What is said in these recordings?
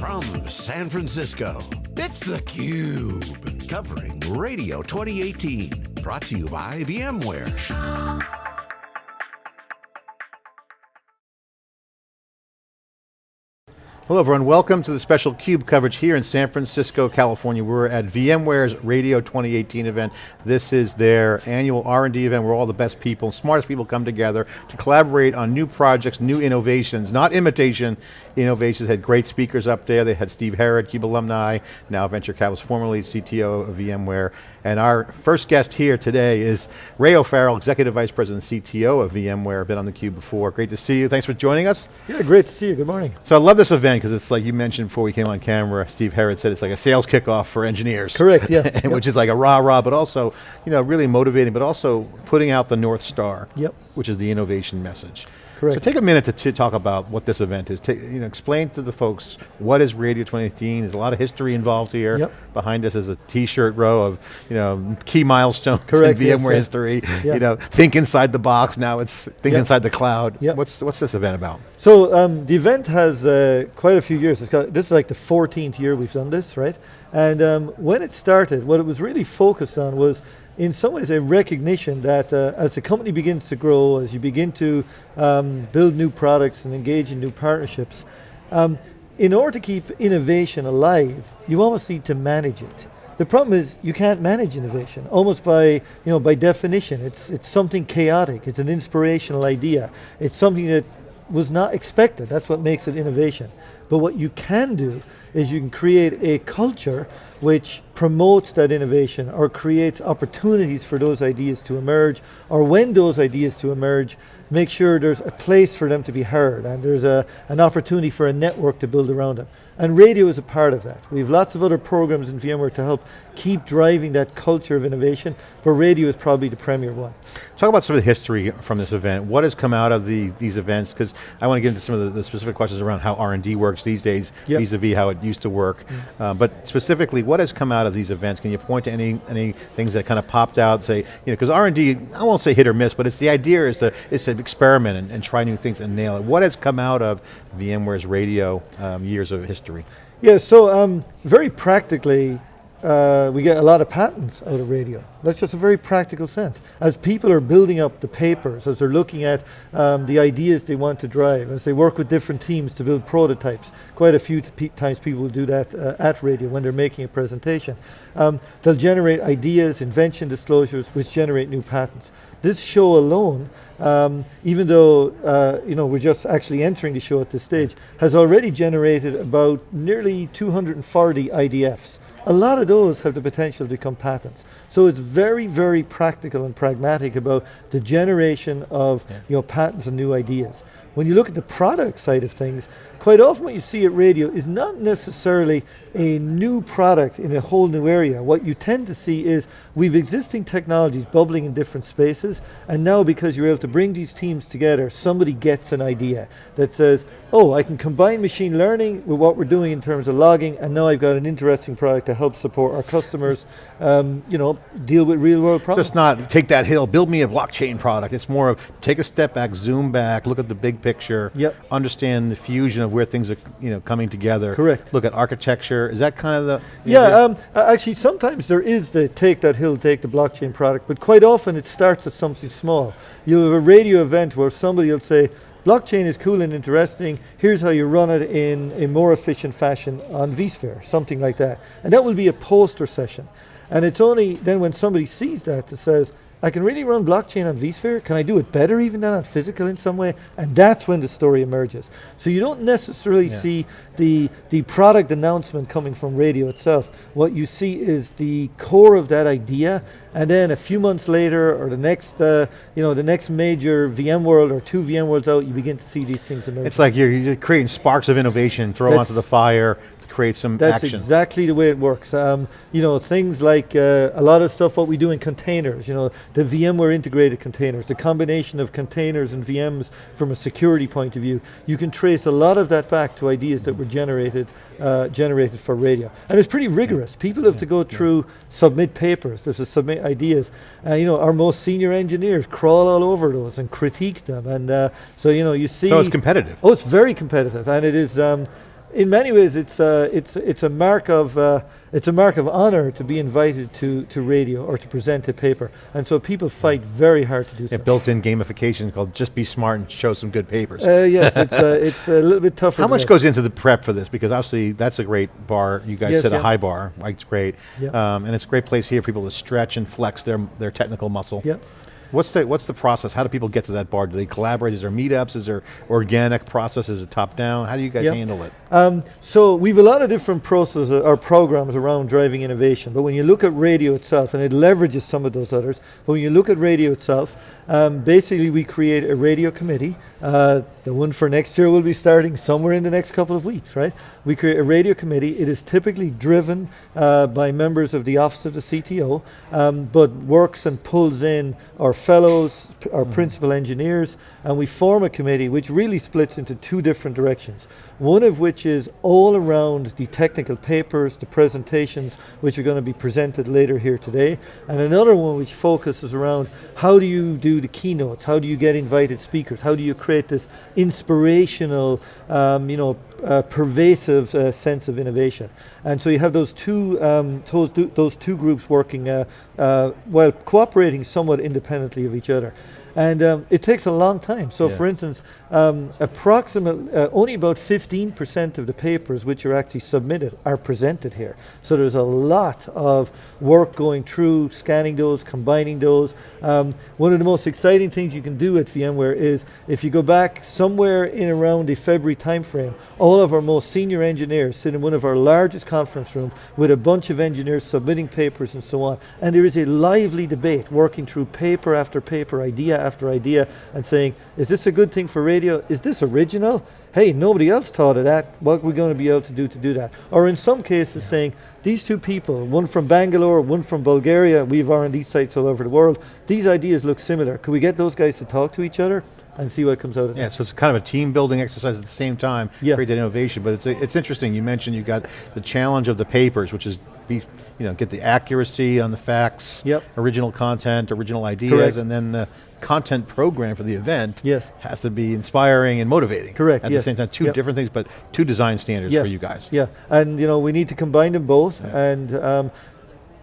From San Francisco, it's theCUBE. Covering Radio 2018. Brought to you by VMware. Hello everyone, welcome to the special CUBE coverage here in San Francisco, California. We're at VMware's Radio 2018 event. This is their annual R&D event where all the best people, smartest people come together to collaborate on new projects, new innovations, not imitation, innovations. Had great speakers up there. They had Steve Herrod, CUBE alumni, now venture capitalist, formerly CTO of VMware. And our first guest here today is Ray O'Farrell, Executive Vice President and CTO of VMware, been on the Cube before. Great to see you, thanks for joining us. Yeah, great to see you, good morning. So I love this event because it's like you mentioned before we came on camera, Steve Herrod said it's like a sales kickoff for engineers. Correct, yeah. yep. Which is like a rah-rah, but also you know, really motivating, but also putting out the North Star, yep. which is the innovation message. Correct. So take a minute to, talk about what this event is. Take, you know, explain to the folks, what is Radio 2018? There's a lot of history involved here. Yep. Behind us is a t-shirt row of you know, key milestones Correct, in VMware yes, history. You know, think inside the box, now it's think yep. inside the cloud. Yep. What's, what's this event about? So um, the event has uh, quite a few years. Got, this is like the 14th year we've done this, right? And um, when it started, what it was really focused on was in some ways a recognition that uh, as the company begins to grow, as you begin to um, build new products and engage in new partnerships, um, in order to keep innovation alive, you almost need to manage it. The problem is you can't manage innovation, almost by, you know, by definition. It's, it's something chaotic, it's an inspirational idea. It's something that was not expected, that's what makes it innovation. But what you can do is you can create a culture which promotes that innovation or creates opportunities for those ideas to emerge, or when those ideas to emerge, make sure there's a place for them to be heard and there's a, an opportunity for a network to build around them. And radio is a part of that. We have lots of other programs in VMware to help keep driving that culture of innovation, but radio is probably the premier one. Talk about some of the history from this event. What has come out of the, these events? Because I want to get into some of the, the, specific questions around how R&D works these days, vis-a-vis yep. -vis how it used to work. Mm. Uh, but specifically, what has come out of these events? Can you point to any, any things that kind of popped out, say, you know, because R&D, I won't say hit or miss, but it's the idea is to, is to experiment and, and try new things and nail it. What has come out of VMware's radio um, years of history? Yeah, so um, very practically, uh, we get a lot of patents out of radio. That's just a very practical sense. As people are building up the papers, as they're looking at um, the ideas they want to drive, as they work with different teams to build prototypes, quite a few times people will do that uh, at radio when they're making a presentation. Um, they'll generate ideas, invention disclosures, which generate new patents. This show alone, um, even though uh, you know we're just actually entering the show at this stage, has already generated about nearly 240 IDFs. A lot of those have the potential to become patents. So it's very, very practical and pragmatic about the generation of yes. you know, patents and new ideas. When you look at the product side of things, quite often what you see at radio is not necessarily a new product in a whole new area. What you tend to see is we've existing technologies bubbling in different spaces, and now because you're able to bring these teams together, somebody gets an idea that says, oh, I can combine machine learning with what we're doing in terms of logging, and now I've got an interesting product to help support our customers, um, you know, deal with real world problems. So it's not take that hill, build me a blockchain product. It's more of take a step back, zoom back, look at the big picture, yep. understand the fusion of where things are you know, coming together. Correct. Look at architecture, is that kind of the? Yeah, um, actually sometimes there is the take that hill, take the blockchain product, but quite often it starts as something small. You'll have a radio event where somebody will say, blockchain is cool and interesting, here's how you run it in a more efficient fashion on vSphere, something like that. And that will be a poster session. And it's only then when somebody sees that that says, I can really run blockchain on vSphere. Can I do it better even than on physical in some way? And that's when the story emerges. So you don't necessarily yeah. see the, the product announcement coming from radio itself. What you see is the core of that idea, and then a few months later, or the next, uh, you know, the next major VMworld or two VMworlds out, you begin to see these things emerge. It's like you're, you're creating sparks of innovation, throw that's, onto the fire, create some That's action. That's exactly the way it works. Um, you know, things like uh, a lot of stuff what we do in containers, you know, the VMware integrated containers, the combination of containers and VMs from a security point of view, you can trace a lot of that back to ideas that were generated uh, generated for radio. And it's pretty rigorous. People have to go through, submit papers, there's to submit ideas. Uh, you know, our most senior engineers crawl all over those and critique them. And uh, so, you know, you see- So it's competitive. Oh, it's very competitive. And it is, um, in many ways, it's uh, it's it's a mark of uh, it's a mark of honor to be invited to to radio or to present a paper, and so people fight very hard to do so. A built-in gamification called "Just Be Smart and Show Some Good Papers." Uh, yes, it's uh, it's a little bit tougher. How much that. goes into the prep for this? Because obviously that's a great bar. You guys Yes, set a high bar. Like it's great, Yeah. um, and it's a great place here for people to stretch and flex their their technical muscle. Yeah. What's the what's the process? How do people get to that bar? Do they collaborate? Is there meetups? Is there organic process? Is it top down? How do you guys handle it? Um, so we've a lot of different processes or programs around driving innovation, but when you look at radio itself, and it leverages some of those others, but when you look at radio itself, um, basically we create a radio committee. Uh, the one for next year will be starting somewhere in the next couple of weeks, right? We create a radio committee. It is typically driven uh, by members of the Office of the CTO, um, but works and pulls in our fellows, our principal engineers, and we form a committee which really splits into two different directions. One of which is all around the technical papers, the presentations, which are going to be presented later here today, and another one which focuses around how do you do the keynotes, how do you get invited speakers, how do you create this inspirational, um, you know, uh, pervasive uh, sense of innovation. And so you have those two, um, those, those two groups working uh, uh, while cooperating somewhat independently of each other. And um, it takes a long time. So Yeah. for instance, um, approximately, uh, only about 15% of the papers which are actually submitted are presented here. So there's a lot of work going through, scanning those, combining those. Um, one of the most exciting things you can do at VMware is if you go back somewhere in around the February timeframe, all of our most senior engineers sit in one of our largest conference rooms with a bunch of engineers submitting papers and so on. And there is a lively debate working through paper after paper, idea after idea, and saying, is this a good thing for radio? Is this original? Hey, nobody else thought of that. What are we going to be able to do to do that? Or in some cases saying, these two people, one from Bangalore, one from Bulgaria, we have R&D sites all over the world, these ideas look similar. Could we get those guys to talk to each other and see what comes out of Yeah, that? so it's kind of a team building exercise at the same time, Yeah. create that innovation. But it's it's interesting. You mentioned you got the challenge of the papers, which is be you know get the accuracy on the facts, Yep. original content, original ideas, Correct. and then the content program for the event Yes. has to be inspiring and motivating. Correct, At yes. the same time, two Yep. different things, but two design standards Yeah. for you guys. Yeah, and you know we need to combine them both. And um,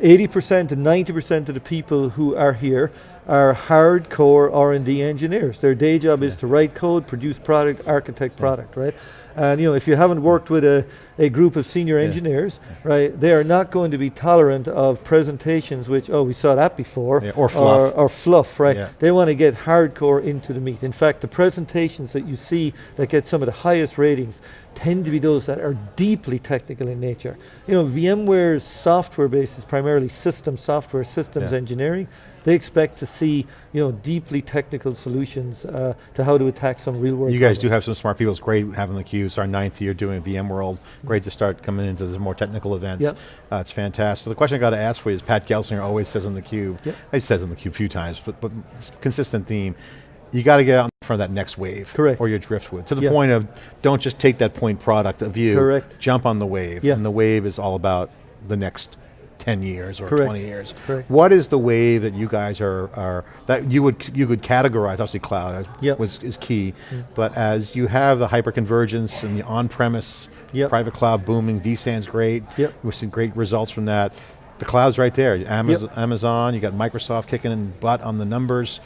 80% to 90% of the people who are here are hardcore R&D engineers. Their day job is to write code, produce product, architect product, right? And you know, if you haven't worked with a, a group of senior engineers, right, they are not going to be tolerant of presentations which, oh, we saw that before, Yeah, or fluff. or, or fluff, right? Yeah. They want to get hardcore into the meat. In fact, the presentations that you see that get some of the highest ratings tend to be those that are deeply technical in nature. You know, VMware's software base is primarily system software, systems Yeah. engineering. They expect to see, you know, deeply technical solutions uh, to how to attack some real world You guys do have some smart people. It's great having the CUBE. It's our ninth year doing VMworld. Great to start coming into the more technical events. Yep. Uh, it's fantastic. So The question I got to ask for you is Pat Gelsinger always says on the Cube. Yep. He says on the Cube a few times, but, but it's a consistent theme. You got to get out in front of that next wave. Correct. Or your driftwood. To the Yeah. point of don't just take that point product of you. Correct. Jump on the wave. Yeah. And the wave is all about the next 10 years or Correct. 20 years. Correct. What is the wave that you guys are, are that you would you could categorize? Obviously, cloud uh, Yep. was is key, mm-hmm. but as you have the hyperconvergence and the on-premise Yep. private cloud booming, vSAN's great. Yep. We've seen great results from that. The cloud's right there. Amazon, Amazon, you got Microsoft kicking in butt on the numbers.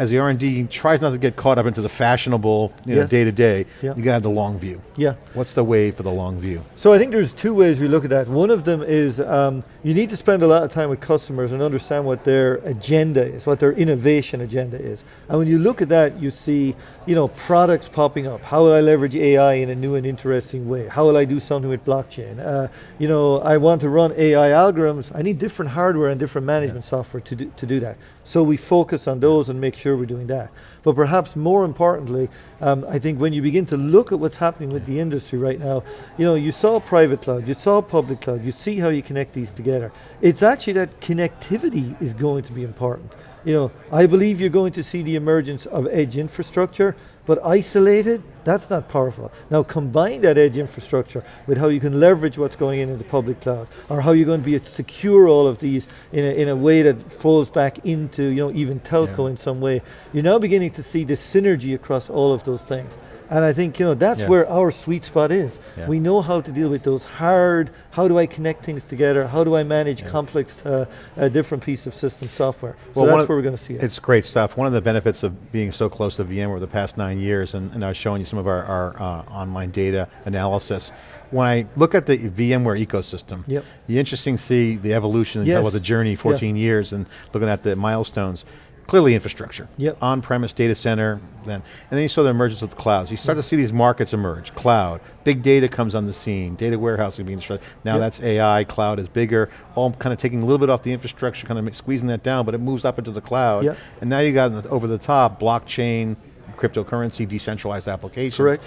As the R&D tries not to get caught up into the fashionable, you know, Yes. day to day, Yeah. you got to have the long view. Yeah. What's the wave for the long view? So I think there's two ways we look at that. One of them is um, you need to spend a lot of time with customers and understand what their agenda is, what their innovation agenda is. And when you look at that, you see, you know, products popping up. How will I leverage AI in a new and interesting way? How will I do something with blockchain? Uh, you know, I want to run AI algorithms. I need different hardware and different management software to do, to do that. So we focus on those and make sure we're doing that. But perhaps more importantly, um, I think when you begin to look at what's happening with the industry right now, you know, you saw private cloud, you saw public cloud, you see how you connect these together. It's actually that connectivity is going to be important. You know, I believe you're going to see the emergence of edge infrastructure, but isolated, that's not powerful. Now combine that edge infrastructure with how you can leverage what's going in in the public cloud, or how you're going to be to secure all of these in a, in a way that falls back into, you know, even telco Yeah. in some way. You're now beginning to see the synergy across all of those things. And I think you know that's Yeah. where our sweet spot is. Yeah. We know how to deal with those hard. How do I connect things together? How do I manage complex, uh, uh, different piece of system software? So one that's where we're going to see it. It's great stuff. One of the benefits of being so close to VMware the past nine years, and, and I was showing you some of our, our uh, online data analysis. When I look at the VMware ecosystem, Yep. you interesting to see the evolution and Yes. talk the journey, 14 years, and looking at the milestones. Clearly infrastructure, Yep. on-premise data center, then, and then you saw the emergence of the clouds. You start to see these markets emerge, cloud, big data comes on the scene, data warehousing being, stru- now Yep. that's AI, cloud is bigger, all kind of taking a little bit off the infrastructure, kind of squeezing that down, but it moves up into the cloud. Yep. And now you got over the top, blockchain, cryptocurrency, decentralized applications. Correct.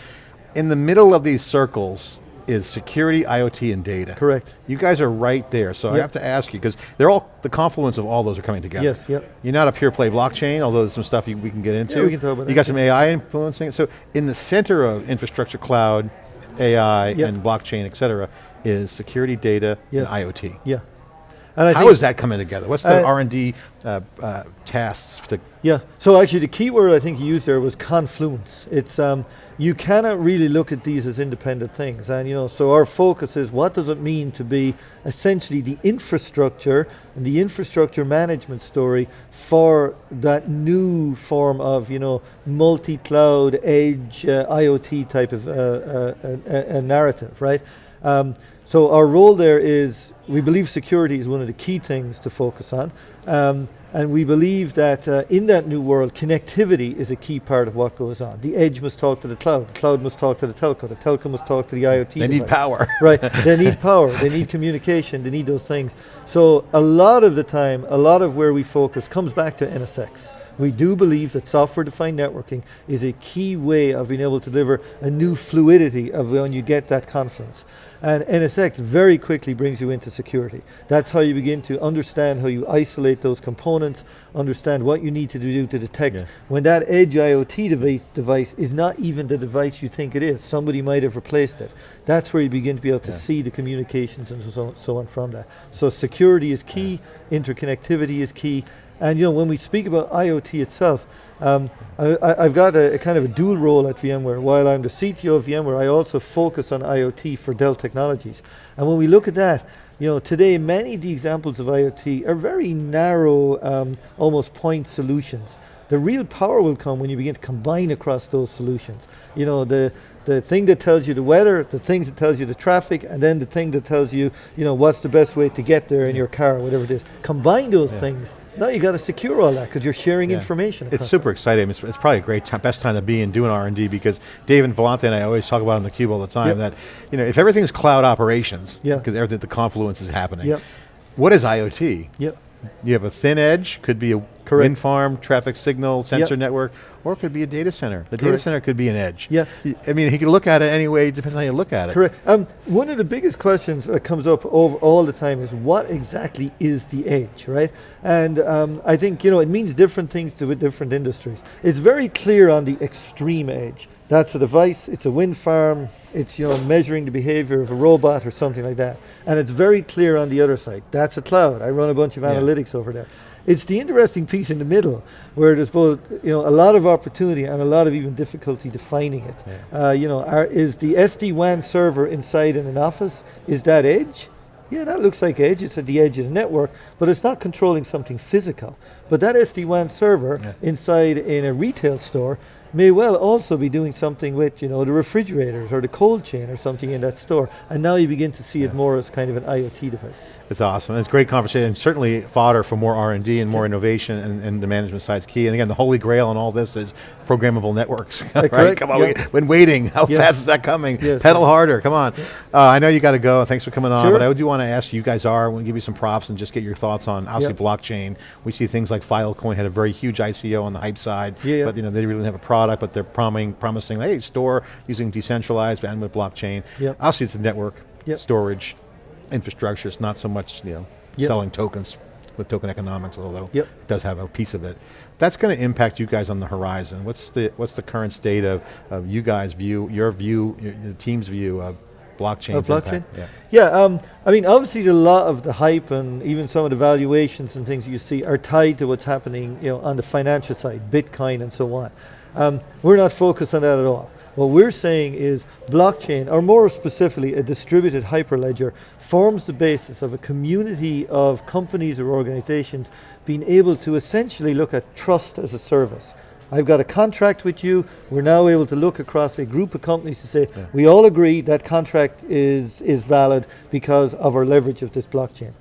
In the middle of these circles is security, IoT, and data. Correct. You guys are right there, so I have to ask you, because they're all, the confluence of all those are coming together. Yes, yep. You're not a pure play blockchain, although there's some stuff you, we can get into. we can talk about You that, got some AI influencing it. So in the center of infrastructure, cloud, AI, Yep. and blockchain, et cetera, is security, data, Yes. and IoT. yeah. And I How is that coming together? What's the R&D uh, uh, tasks to Yeah. So actually, the key word I think you used there was confluence. It's um, you cannot really look at these as independent things, and you know, so our focus is what does it mean to be essentially the infrastructure and the infrastructure management story for that new form of you know multi-cloud edge uh, IoT type of uh, uh, uh, uh, narrative, right? Um, so our role there is, we believe security is one of the key things to focus on. Um, and we believe that uh, in that new world, connectivity is a key part of what goes on. The edge must talk to the cloud, the cloud must talk to the telco, the telco must talk to the IoT They need power. right, they need power, they need communication, they need those things. So a lot of the time, a lot of where we focus comes back to NSX. We do believe that software-defined networking is a key way of being able to deliver a new fluidity of when you get that confluence. And NSX very quickly brings you into security. That's how you begin to understand how you isolate those components, understand what you need to do to detect Yeah. when that edge IoT device, device is not even the device you think it is. Somebody might have replaced it. That's where you begin to be able to Yeah. see the communications and so, so on from that. So security is key, interconnectivity is key, and you know when we speak about IoT itself, um, I, I've got a, a kind of a dual role at VMware. While I'm the CTO of VMware, I also focus on IoT for Dell Technologies. And when we look at that, you know, today many of the examples of IoT are very narrow, um, almost point solutions. The real power will come when you begin to combine across those solutions. You know, the, the thing that tells you the weather, the things that tells you the traffic, and then the thing that tells you, you know, what's the best way to get there in your car, whatever it is. Combine those Yeah. things. Now you got to secure all that because you're sharing Yeah. information. It's super exciting. It's, it's probably a great time, best time to be in doing R&D because Dave and Vellante and I always talk about on the cube all the time Yep. that, you know, if everything's cloud operations, Yeah. because everything, the confluence is happening, Yep. what is IoT? Yep. You have a thin edge, could be a Correct. wind farm, traffic signal, sensor Yep. network, or it could be a data center. The data center could be an edge. Yeah. I mean, he could look at it anyway, it depends on how you look at it. Correct. Um, one of the biggest questions that comes up over all the time is what exactly is the edge, right? And um, I think you know it means different things to different industries. It's very clear on the extreme edge. That's a device. It's a wind farm. It's you know measuring the behavior of a robot or something like that. And it's very clear on the other side. That's a cloud. I run a bunch of Yeah. analytics over there. It's the interesting piece in the middle where there's both you know a lot of opportunity and a lot of even difficulty defining it. Uh, you know, are, is the SD-WAN server inside in an office? Is that edge? Yeah, that looks like edge. It's at the edge of the network, but it's not controlling something physical. But that SD-WAN server Yeah. inside in a retail store may well also be doing something with you know the refrigerators or the cold chain or something in that store. And now you begin to see it more as kind of an IoT device. It's awesome. It's great conversation. Certainly fodder for more R and more innovation, and, and the management side's key. And again, the holy grail in all this is programmable networks. right? correct. Come on, Yeah. waiting, how Yes. fast is that coming? Yes, Pedal harder. Come on. Uh, I know you got to go. Thanks for coming on. Sure. But I do want to ask you, guys are. I want to give you some props and just get your thoughts on obviously blockchain. We see things like Filecoin had a very huge ICO on the hype side, Yeah, yeah. but you know they really don't have a product, but they're promising, promising, hey, store using decentralized bandwidth blockchain. Yep. Obviously, it's a network, Yep. storage, infrastructure. It's not so much you know Yep. selling tokens with token economics, although Yep. it does have a piece of it. That's going to impact you guys on the horizon. What's the what's the current state of, of you guys' view, your view, your, the team's view of blockchain? Of blockchain? Yeah. Yeah, um, I mean, obviously, a lot of the hype and even some of the valuations and things you see are tied to what's happening, you know, on the financial side, Bitcoin and so on. Um, we're not focused on that at all. What we're saying is blockchain, or more specifically, a distributed hyperledger, forms the basis of a community of companies or organizations being able to essentially look at trust as a service. I've got a contract with you. We're now able to look across a group of companies to say, yeah. we all agree that contract is, is valid because of our leverage of this blockchain.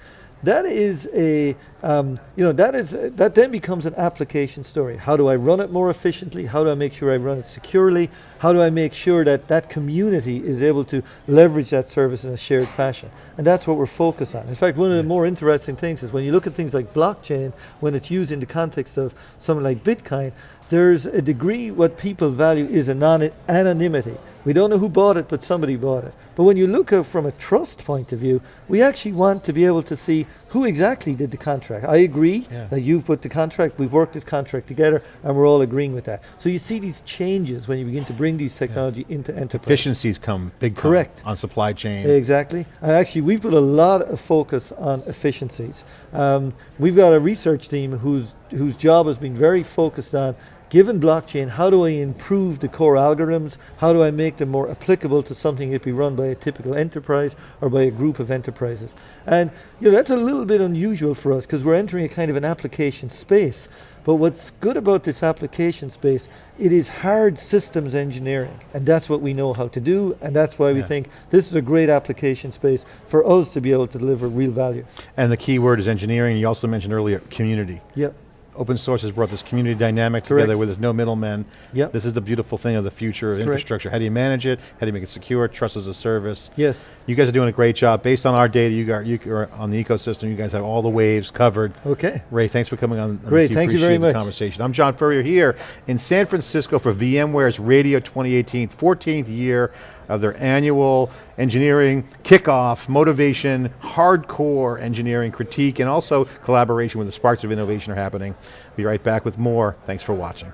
That is a, um, you know, that is that then becomes an application story. How do I run it more efficiently? How do I make sure I run it securely? How do I make sure that that community is able to leverage that service in a shared fashion? And that's what we're focused on. In fact, one of the more interesting things is when you look at things like blockchain, when it's used in the context of something like Bitcoin, there's a degree what people value is anonymity. We don't know who bought it, but somebody bought it. But when you look at from a trust point of view, we actually want to be able to see who exactly did the contract. I agree yeah. that you've put the contract, we've worked this contract together, and we're all agreeing with that. So you see these changes when you begin to bring these technology yeah. into enterprise. Efficiencies come big time Correct. on supply chain. Exactly. And actually, we've put a lot of focus on efficiencies. Um, we've got a research team whose, whose job has been very focused on given blockchain, how do I improve the core algorithms? How do I make them more applicable to something that be run by a typical enterprise or by a group of enterprises? And you know, that's a little bit unusual for us because we're entering a kind of an application space. But what's good about this application space, it is hard systems engineering. And that's what we know how to do. And that's why yeah. we think this is a great application space for us to be able to deliver real value. And the key word is engineering. You also mentioned earlier, community. Yep open source has brought this community dynamic Correct. together where there's no middlemen. Yep. This is the beautiful thing of the future of Correct. infrastructure. How do you manage it? How do you make it secure? Trust as a service. Yes. You guys are doing a great job. Based on our data, you got you are on the ecosystem. You guys have all the waves covered. Okay. Ray, thanks for coming on. Great, thank you very much. Conversation. I'm John Furrier here in San Francisco for VMware's Radio 2018, 14th year of their annual engineering kickoff, motivation, hardcore engineering critique, and also collaboration when the sparks of innovation are happening. Be right back with more. Thanks for watching.